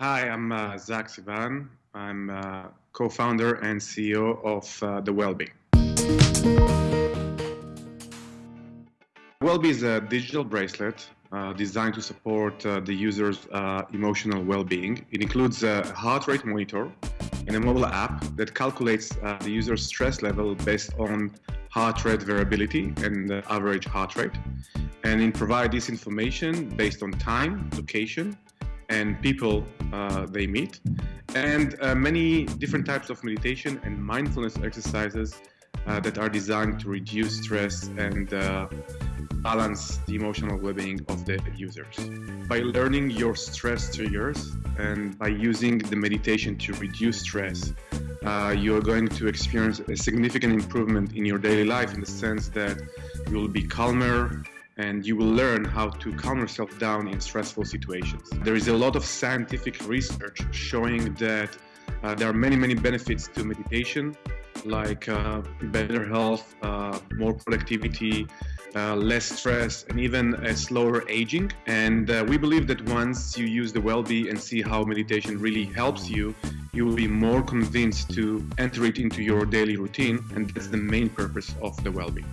Hi, I'm uh, Zach Sivan. I'm uh, co-founder and CEO of uh, The Wellbe. Wellbe is a digital bracelet uh, designed to support uh, the user's uh, emotional well-being. It includes a heart rate monitor and a mobile app that calculates the user's stress level based on heart rate variability and the average heart rate. And it provides this information based on time, location, and people uh, they meet, and uh, many different types of meditation and mindfulness exercises uh, that are designed to reduce stress and uh, balance the emotional well-being of the users. By learning your stress triggers and by using the meditation to reduce stress, uh, you are going to experience a significant improvement in your daily life in the sense that you will be calmer, and you will learn how to calm yourself down in stressful situations. There is a lot of scientific research showing that uh, there are many, many benefits to meditation, like uh, better health, uh, more productivity, uh, less stress, and even a slower aging. And uh, we believe that once you use the Wellbe and see how meditation really helps you, you will be more convinced to enter it into your daily routine, and that's the main purpose of the Wellbe.